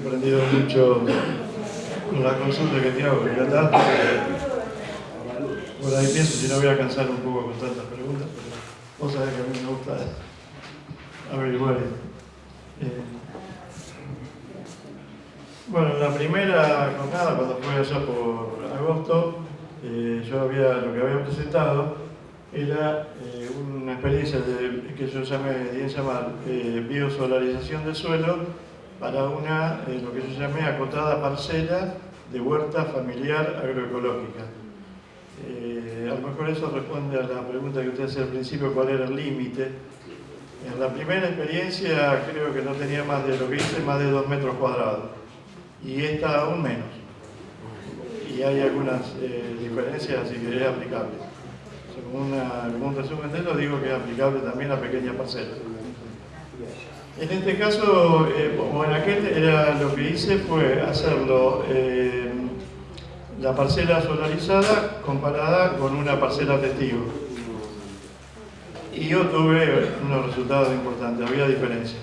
aprendido mucho con la consulta que te hago, que tanto por ahí pienso si no voy a cansar un poco con tantas preguntas, pero vos sabés que a mí me gusta averiguar. Eh, bueno, la primera jornada, cuando fue allá por agosto, eh, yo había, lo que había presentado era eh, una experiencia de, que yo llamé, bien llamar, biosolarización del suelo para una, lo que yo llamé acotada parcela de huerta familiar agroecológica. Eh, a lo mejor eso responde a la pregunta que usted hacía al principio, cuál era el límite. En la primera experiencia creo que no tenía más de lo que hice, más de dos metros cuadrados. Y esta aún menos. Y hay algunas eh, diferencias, así que es aplicable. Según un resumen de eso, digo que es aplicable también a pequeña parcela. En este caso, eh, o en aquel, era, lo que hice fue hacerlo eh, la parcela solarizada comparada con una parcela testigo. Y yo tuve unos resultados importantes, había diferencia.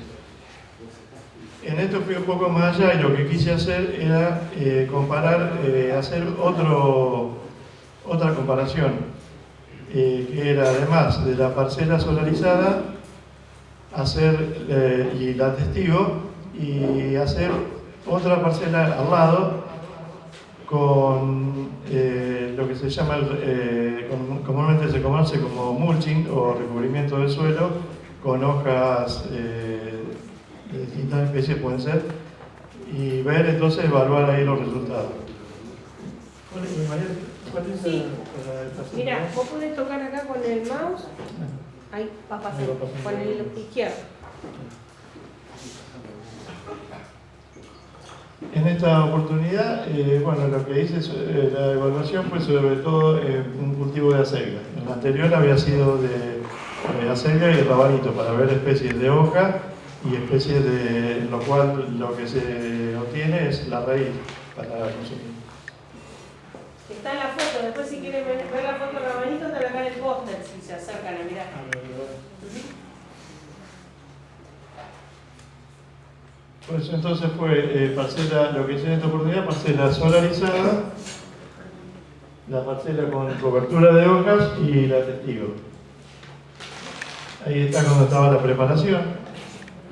En esto fui un poco más allá y lo que quise hacer era eh, comparar, hacer otro, otra comparación, que era además de la parcela solarizada, hacer, eh, y la testigo, y hacer otra parcela al lado con eh, lo que se llama, eh, comúnmente se conoce como mulching o recubrimiento del suelo, con hojas de distintas especies pueden ser, y ver entonces, evaluar ahí los resultados. Sí. Mira, vos podés tocar acá con el mouse Ahí va a pasar, con el izquierdo. En esta oportunidad, eh, bueno, lo que hice, eh, la evaluación fue sobre todo eh, un cultivo de acelga. En la anterior había sido de, acelga y de rabanito para ver especies de hoja y especies de, lo cual lo que se obtiene es la raíz para consumir. Está en la foto, después si quieren ver, la foto de rabanito, está acá en el póster si se acercan a mirar. Pues entonces fue eh, parcela, lo que hice en esta oportunidad, parcela solarizada, la parcela con cobertura de hojas y la testigo. Ahí está cuando estaba la preparación.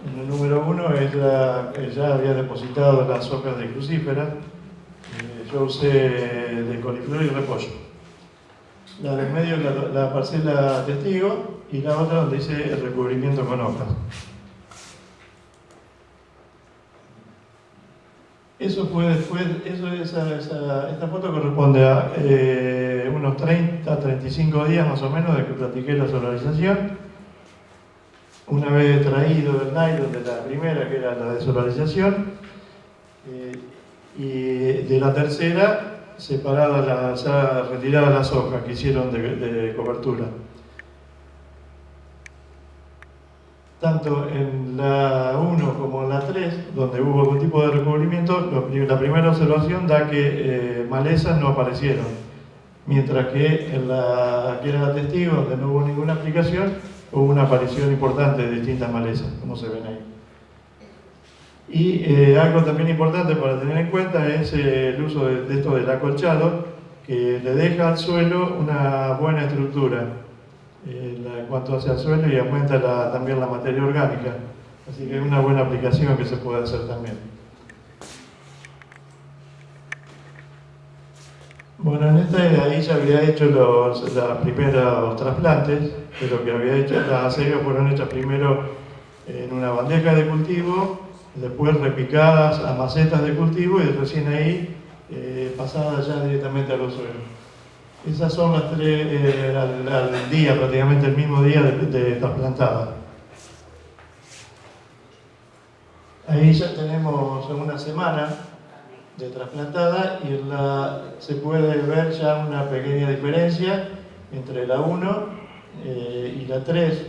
En el número uno ella, ya había depositado las hojas de crucífera. Eh, yo usé de coliflor y repollo. La del medio la, la parcela testigo y la otra donde hice el recubrimiento con hojas. Eso fue después, eso, esa, esta foto corresponde a eh, unos 30, 35 días más o menos de que practiqué la solarización. Una vez traído el nylon de la primera, que era la de solarización, eh, y de la tercera, separadas las, ya retiradas las hojas que hicieron de cobertura. Tanto en la 1 como en la 3, donde hubo algún tipo de recubrimiento, la primera observación da que eh, malezas no aparecieron, mientras que en la que era la testigo, donde no hubo ninguna aplicación, hubo una aparición importante de distintas malezas, como se ven ahí. Y eh, algo también importante para tener en cuenta es eh, el uso de, de esto del acolchado, que le deja al suelo una buena estructura en cuanto hacia el suelo y aumenta también la materia orgánica. Así que es una buena aplicación que se puede hacer también. Bueno, en este ahí ya había hecho los, primeros trasplantes, pero que había hecho, las acegas fueron hechas primero en una bandeja de cultivo, después repicadas a macetas de cultivo y recién ahí eh, pasadas ya directamente a los suelos. Esas son las tres eh, al, día, prácticamente el mismo día de, trasplantada. Ahí ya tenemos una semana de trasplantada y se puede ver ya una pequeña diferencia entre la 1 eh, y la 3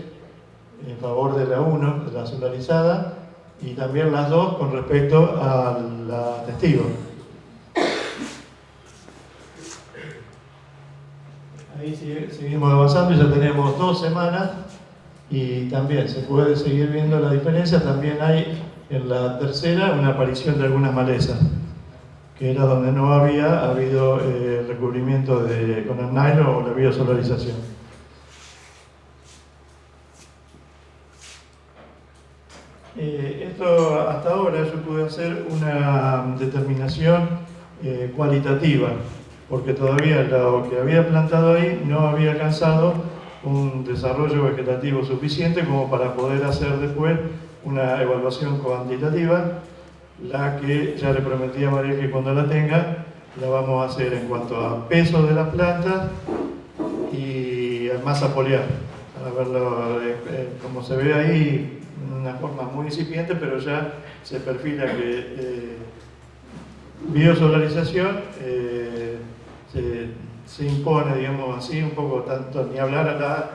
en favor de la 1, de la solarizada, y también las dos con respecto a la testigo. Ahí seguimos avanzando, ya tenemos dos semanas y también se puede seguir viendo la diferencia. También hay En la tercera, una aparición de algunas malezas, que era donde no había habido eh, recubrimiento de, con el nylon o la biosolarización. Eh, esto hasta ahora yo pude hacer una determinación eh, cualitativa, porque todavía lo que había plantado ahí no había alcanzado un desarrollo vegetativo suficiente como para poder hacer después una evaluación cuantitativa, la que ya le prometí a María que cuando la tenga la vamos a hacer en cuanto a peso de las plantas y masa foliar, para eh, eh, como se ve ahí, una forma muy incipiente, pero ya se perfila que eh, biosolarización se, se, impone, digamos así, un poco tanto, ni hablar a la,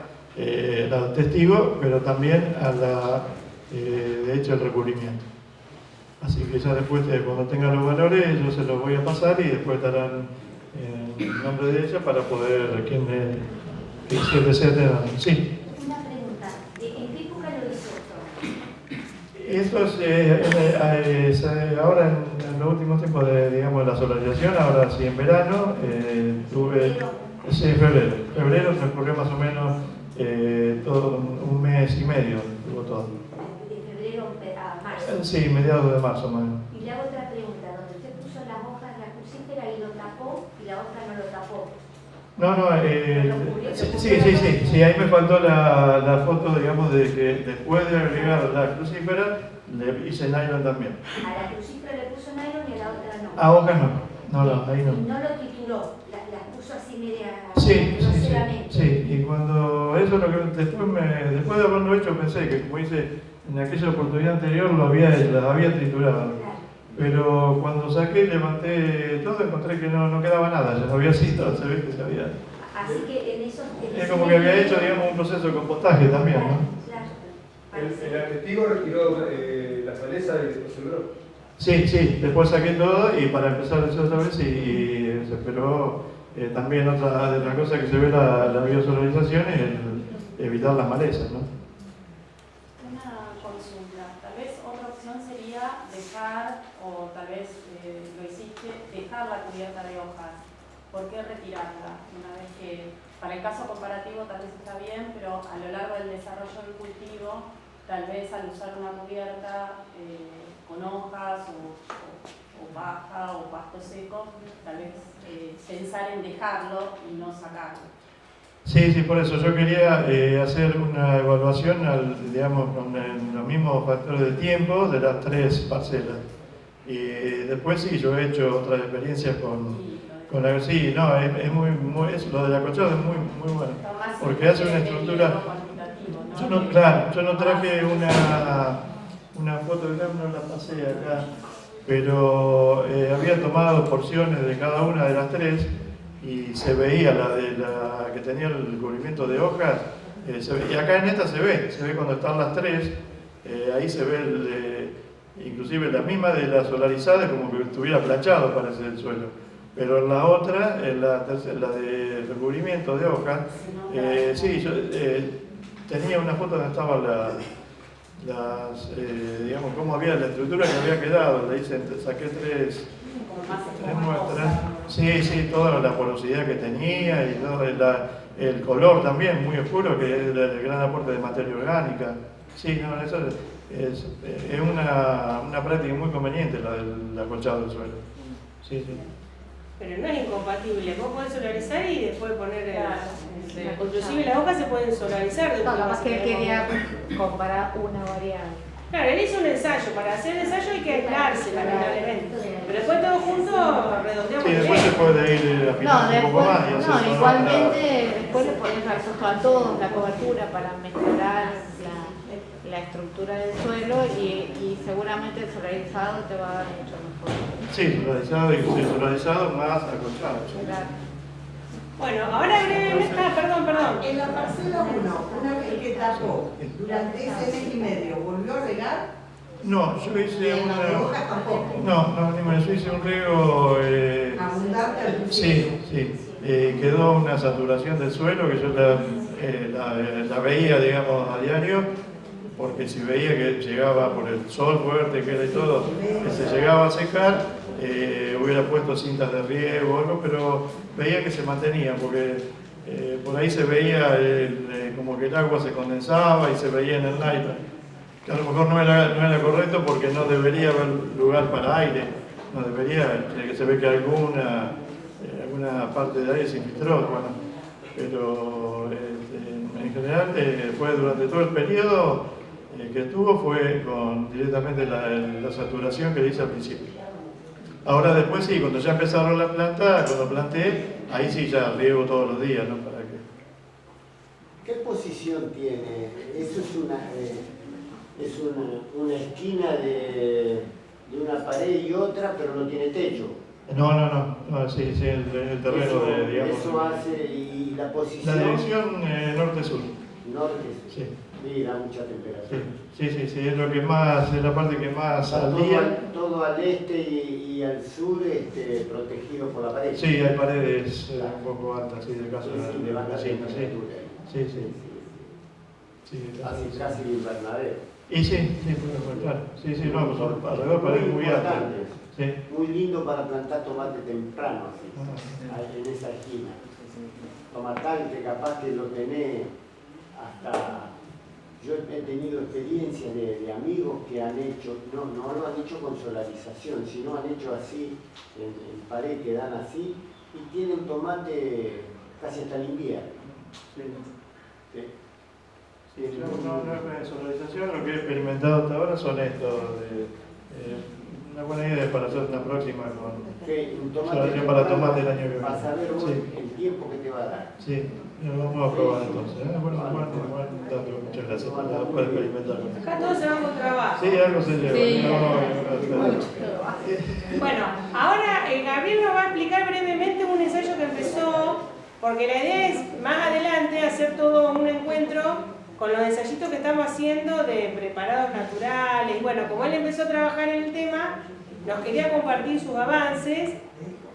la testigo, pero también a la eh, de hecho el recubrimiento. Así que ya después, de, cuando tenga los valores, yo se los voy a pasar y después el eh, nombre de ella para poder, quien me, se desee Sí. Una pregunta, ¿en qué época lo hizo esto? Esto es, eh, ahora en, los últimos tiempos de, digamos, la solarización, ahora sí en verano, tuve, sí, febrero, febrero transcurrió más o menos todo un mes y medio, tuvo todo. Sí, mediados de marzo, más Y le hago otra pregunta, donde usted puso las hojas de la crucífera y lo tapó y la otra no lo tapó. No, no, eh, sí, sí, sí, sí, ahí me faltó la, la, foto, digamos, de que después de agregar la crucífera, le hice nylon también. A la crucífera le puso nylon y a la otra no. A hojas no, no, no, ahí no. Y no lo trituró, las la puso así media sí, sí, sí, sí, y cuando eso lo que después, me, después de haberlo hecho pensé que como hice en aquella oportunidad anterior lo había, las había triturado. Pero cuando saqué, levanté todo, encontré que no, no quedaba nada, ya no había sido, se ve que se había... Así que en eso... es como que había hecho, digamos, un proceso de compostaje también, ¿no? El, el testigo retiró eh, la maleza y después sembró. Sí, sí, después saqué todo y para empezar a hacer otra vez y, se esperó eh, también otra de las cosas que se ve la, la biosolarización es el, evitar las malezas, ¿no? o tal vez eh, lo hiciste, la cubierta de hojas. ¿Por qué retirarla? Una vez que, para el caso comparativo tal vez está bien, pero a lo largo del desarrollo del cultivo, tal vez al usar una cubierta eh, con hojas o, o, baja o pasto seco, tal vez eh, pensar en dejarlo y no sacarlo. Sí, sí, por eso yo quería hacer una evaluación, al, digamos, con los mismos factores de tiempo de las tres parcelas. Y después sí, yo he hecho otras experiencias con, con la... Sí, no, es, muy, muy lo del acolchado es muy, muy bueno, porque hace una estructura... Yo no, claro, yo no traje una, una foto, no la pasé acá, pero eh, había tomado porciones de cada una de las tres y se veía la de la que tenía el cubrimiento de hojas, eh, y acá en esta se ve, se ve cuando están las tres, eh, ahí se ve el, inclusive la misma de la solarizada como que estuviera planchado parece el suelo. Pero en la otra, en la, la de recubrimiento de hojas, eh, sí, yo eh, tenía una foto donde estaban las, eh, digamos, cómo había la estructura que había quedado, le hice, saqué tres, tres muestras. Sí, sí, toda la porosidad que tenía y todo el color también muy oscuro, que es el gran aporte de materia orgánica. Sí, no, eso es, es una, una, práctica muy conveniente la del acolchado del suelo. Sí, sí. Pero no es incompatible, vos podés solarizar y después poner el, inclusive las hojas se pueden solarizar. No, más que él quería comparar una variable. Claro, él hizo un ensayo, para hacer el ensayo hay que aislarse lamentablemente. Pero después todo junto redondeamos. Sí, después se puede ir afinando no, un poco más. no, igualmente después le pones a todos la cobertura para mejorar la estructura del suelo y, seguramente el solarizado te va a dar mucho mejor. Sí, solarizado y solarizado más acolchado. Bueno, ahora brevemente, ah, perdón, perdón. En la parcela 1, una vez que tapó durante ese mes y medio, ¿volvió a regar? No, yo hice una... No, no, ni más, yo hice un riego... Eh... Abundante al Sí, sí. Eh, quedó una saturación del suelo que yo la, eh, la, la veía, digamos, a diario porque si veía que llegaba por el sol fuerte que era y todo, se llegaba a secar, eh, hubiera puesto cintas de riego o algo, pero veía que se mantenía, porque eh, por ahí se veía eh, como que el agua se condensaba y se veía en el nylon, que a lo mejor no era, no era correcto porque no debería haber lugar para aire, no debería, se ve que alguna, alguna parte de aire se infiltró, bueno, pero este, en general fue durante todo el periodo que estuvo fue con directamente la, la saturación que le hice al principio. Ahora después sí, cuando ya empezaron la planta, cuando planté, ahí sí ya riego todos los días, ¿no? ¿Para qué? ¿Qué posición tiene? Eso es una, eh, es una, una esquina de, de, una pared y otra, pero no tiene techo. No, no, no, no sí, sí, el, el terreno eso, de, digamos. Eso hace, y la posición... La dirección eh, norte-sur. Norte-sur. Sí. Sí, da mucha temperatura. Sí, sí, sí, es lo que más, es la parte que más al todo. Al, todo al este y, y, al sur este, protegido por la pared. Sí, hay paredes eh, un poco altas, sí, de casa sí, sí, de la vecina, sí. Sí, sí. sí. Así casi invernadero. Y sí, sí, claro. Sí, sí, no, pues alrededor paredes muy altas. Muy lindo para plantar tomate temprano, así, ah, ahí en esa esquina. Tomatal que capaz que lo tenés hasta yo he tenido experiencias de, de, amigos que han hecho, no, no lo han hecho con solarización, sino han hecho así, en, en pared que dan así, y tienen tomate casi hasta el invierno. Sí. Sí. Sí, yo no, no es solarización, lo que he experimentado hasta ahora son estos, de, eh, una buena idea para hacer una próxima con sí, un tomate solarización para tomate el año que viene. Vas a ver vos sí. el tiempo que te va a dar. Lo vamos a probar entonces. ¿eh? Bueno, bueno, bueno, muchas gracias por poder experimentar. Acá todos se van con trabajo. Sí, algo se lleva. Sí. No, no, no, bueno, ahora eh, Gabriel nos va a explicar brevemente un ensayo que empezó, porque la idea es más adelante hacer todo un encuentro con los ensayitos que estamos haciendo de preparados naturales. Bueno, como él empezó a trabajar en el tema, nos quería compartir sus avances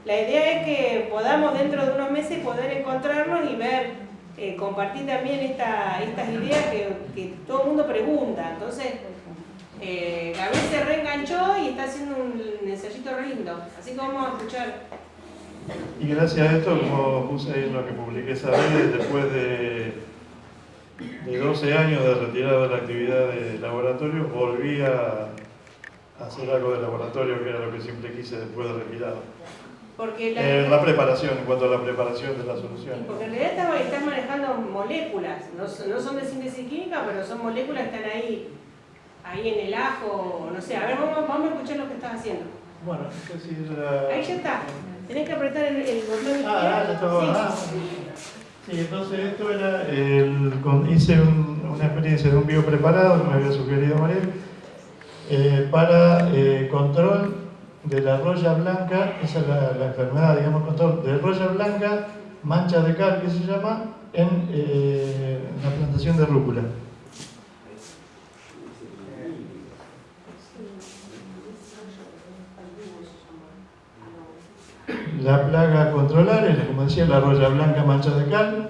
la idea es que podamos dentro de unos meses poder encontrarnos y ver, eh, compartir también esta, estas ideas que, todo el mundo pregunta. Entonces, eh, Gabriel se reenganchó y está haciendo un ensayito lindo. Así que vamos a escuchar. Y gracias a esto, como puse ahí en lo que publiqué esa vez, después de, de 12 años de retirada de la actividad de laboratorio, volví a hacer algo de laboratorio, que era lo que siempre quise después de retirado. Porque la, eh, la, preparación, en cuanto a la preparación de la solución. Porque en realidad estás, estás manejando moléculas, no, no, son de síntesis química, pero son moléculas que están ahí, ahí en el ajo, no sé. A ver, vamos, vamos a escuchar lo que estás haciendo. Bueno, es la... Ahí ya está. Tenés que apretar el, el botón Ah, ya está. Sí. Ah, sí, entonces esto era, el, con, hice un, una experiencia de un biopreparado que me había sugerido Mariel, eh, para eh, control de la roya blanca, esa es la, enfermedad, digamos, control de roya blanca, mancha de cal, que se llama, en eh, la plantación de rúcula. La plaga a controlar es, como decía, la roya blanca mancha de cal,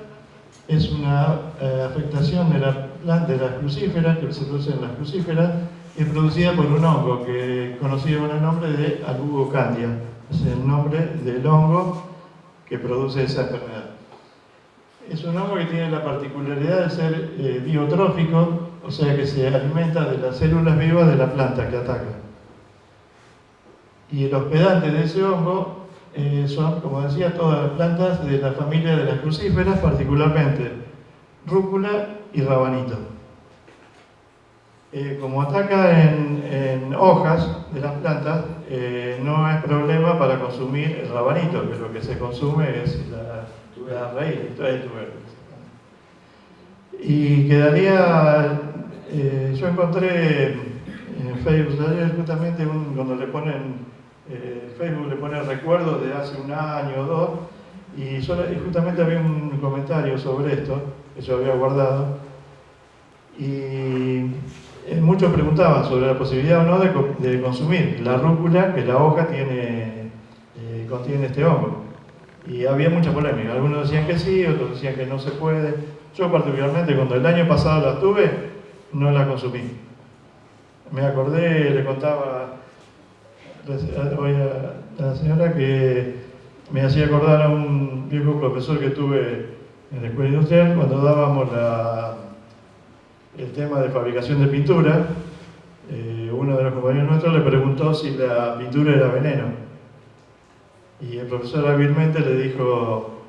es una eh, afectación de la planta de las crucíferas, que se produce en las crucíferas, es producida por un hongo que conocido con el nombre de Alugocandia. Es el nombre del hongo que produce esa enfermedad. Es un hongo que tiene la particularidad de ser eh, biotrófico, o sea que se alimenta de las células vivas de la planta que ataca. Y el hospedante de ese hongo eh, son, como decía, todas las plantas de la familia de las crucíferas, particularmente rúcula y rabanito. Eh, como ataca en, en, hojas de las plantas, eh, no es problema para consumir el rabanito, que lo que se consume es la, la raíz, el tubérculo. Y quedaría, eh, yo encontré en Facebook ayer justamente un, cuando le ponen, Facebook le pone recuerdos de hace un año o dos, y, solo, y justamente había un comentario sobre esto, que yo había guardado, y muchos preguntaban sobre la posibilidad o no de, de consumir la rúcula que la hoja tiene, eh, contiene este hongo. Y había mucha polémica. Algunos decían que sí, otros decían que no se puede. Yo particularmente cuando el año pasado la tuve, no la consumí. Me acordé, le contaba a la señora que me hacía acordar a un viejo profesor que tuve en la escuela industrial cuando dábamos la, el tema de fabricación de pintura. Eh, uno de los compañeros nuestros le preguntó si la pintura era veneno. Y el profesor hábilmente le dijo,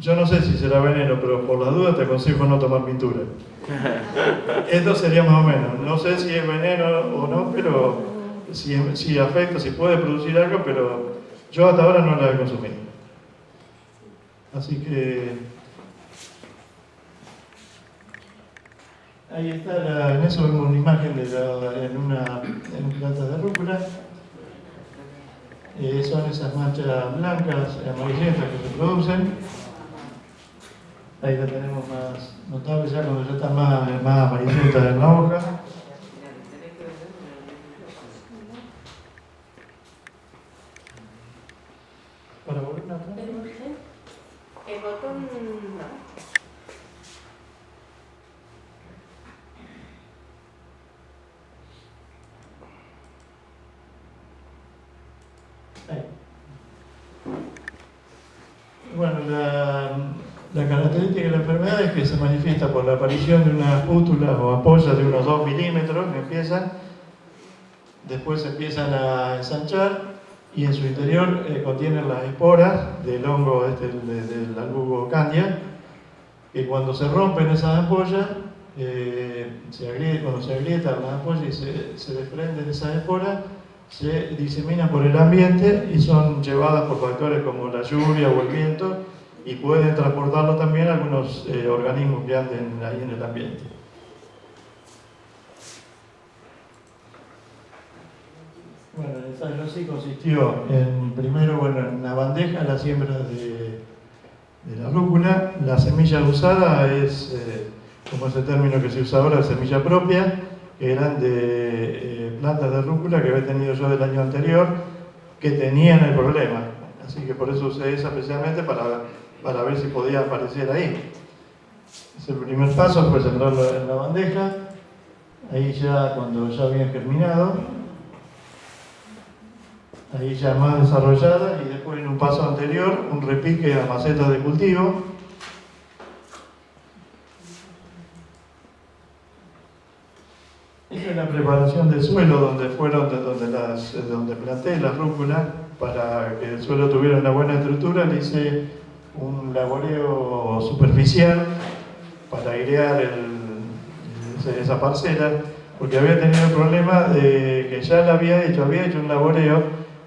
yo no sé si será veneno, pero por la duda te aconsejo no tomar pintura. Esto sería más o menos. No sé si es veneno o no, pero si, si afecta, si puede producir algo, pero yo hasta ahora no la he consumido. Así que ahí está, en eso vemos una imagen de la, en, una, en de rúcula. Eh, son esas manchas blancas, amarillentas que se producen. Ahí la tenemos más notable ya cuando ya está más, más amarillenta en la hoja. Para volver a El botón Ahí. Bueno, la, la característica de la enfermedad es que se manifiesta por la aparición de unas pústulas o ampollas de unos 2 milímetros que empiezan, después se empiezan a ensanchar y en su interior eh, contienen las esporas del hongo este, de- del albugo candia, que cuando se rompen esas ampollas, eh, se agrie- cuando se agrietan las ampollas y se, se desprenden esas esporas, se diseminan por el ambiente y son llevadas por factores como la lluvia o el viento y pueden transportarlo también algunos eh, organismos que anden ahí en el ambiente. Bueno, el ensayo sí consistió en, primero, bueno, en una bandeja la siembra de, de la rúcula. La semilla usada es, eh, como es el término que se usa ahora, semilla propia, que eran de eh, plantas de rúcula que había tenido yo del año anterior, que tenían el problema. Así que por eso usé esa especialmente para, para ver si podía aparecer ahí. Ese el primer paso, fue sembrarlo en la bandeja. Ahí ya, cuando ya habían germinado, ahí ya más desarrollada y después en un paso anterior un repique a macetas de cultivo Esta es la preparación del suelo donde fueron de donde, las, de donde planté las rúculas para que el suelo tuviera una buena estructura le hice un laboreo superficial para airear esa parcela porque había tenido el problema de que ya la había hecho, había hecho un laboreo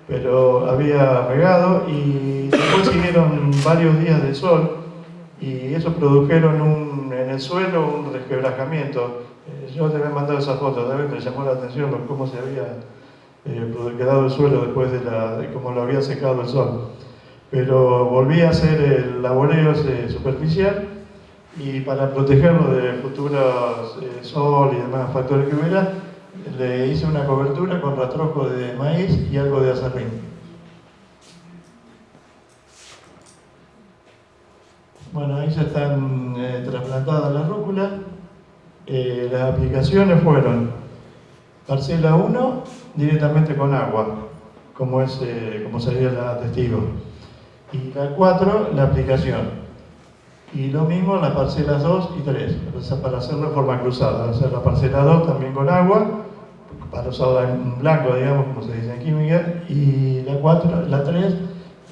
pero había regado y después siguieron varios días de sol y eso produjeron un- en el suelo un resquebrajamiento. Eh, Yo te había mandado esa foto, también me llamó la atención cómo se había eh, produ- quedado el suelo después de, la, lo había secado el sol. Pero volví a hacer el laboreo superficial y para protegerlo de futuros eh, sol y demás factores que hubiera, le hice una cobertura con rastrojo de maíz y algo de acerrín. Bueno, ahí ya están eh, trasplantadas las rúculas. Eh, las aplicaciones fueron parcela 1 directamente con agua, como, es, eh, como sería la testigo. Y la 4, la aplicación. Y lo mismo en las parcelas 2 y 3, o sea, para hacerlo de forma cruzada. Hacer la parcela 2 también con agua, para usarla en blanco, digamos, como se dice en química. Y la 4, la 3,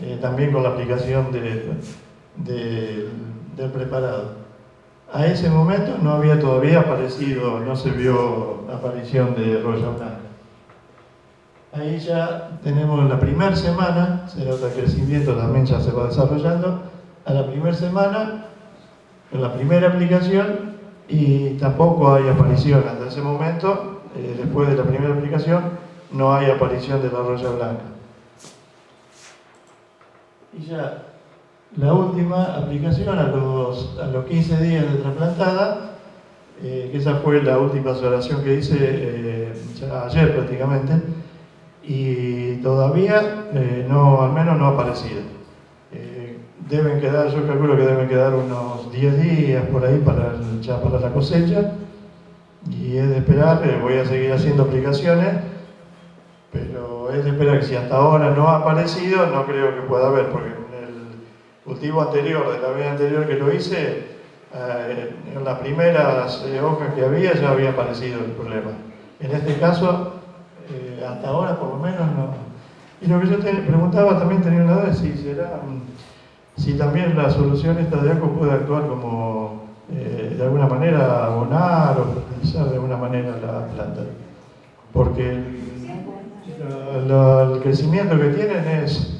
eh, también con la aplicación de, de- del preparado. A ese momento no había todavía aparecido, no se vio aparición de roya blanca. Ahí ya tenemos la primera semana, se nota que el crecimiento también ya se va desarrollando. A la primera semana, en la primera aplicación, y tampoco hay aparición hasta ese momento, eh, después de la primera aplicación, no hay aparición de la roya blanca. Y ya la última aplicación a los, a los 15 días de trasplantada, eh, que esa fue la última observación que hice eh, ayer prácticamente, y todavía eh, no, al menos no ha aparecido. Deben quedar, yo calculo que deben quedar unos 10 días por ahí para, ya para la cosecha, Y es de esperar, voy a seguir haciendo aplicaciones, pero es de esperar que si hasta ahora no ha aparecido, no creo que pueda haber, porque cultivo anterior, de la vez anterior que lo hice, eh, en las primeras eh, hojas que había ya había aparecido el problema. En este caso, eh, hasta ahora por lo menos no. Y lo que yo te preguntaba también tenía una duda, si será, mm, si también la solución esta de ACO puede actuar como eh, de alguna manera abonar o fertilizar de alguna manera la planta. Porque el, la- la- el crecimiento que tienen es,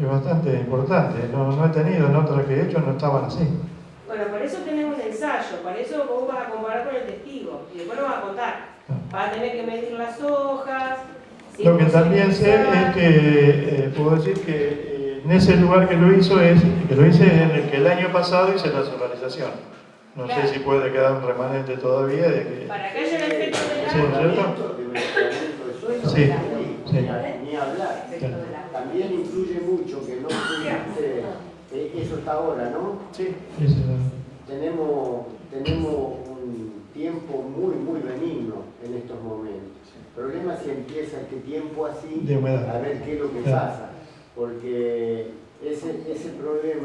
es bastante importante. No, no he tenido en otras que he hecho, no estaban así. Bueno, por eso tenés un ensayo, para eso vos vas a comparar con el testigo y después lo vas a contar. Vas a tener que medir las hojas. si Lo que también sé es que eh, puedo decir que eh, en ese lugar que lo hizo es que lo hice en el que el año pasado hice la solarización. No Claro. sé si puede quedar un remanente todavía de que Para que haya el efecto del Sí, agua. ¿cierto? de suelo, Sí, ni- sí. ni hablar. También influye mucho que no pudiste, ahora, ¿no? sí, ese- Tenemos, tenemos un tiempo muy, muy benigno en estos momentos. El problema es si empieza este tiempo así, a ver qué es lo que pasa. Porque ese, ese problema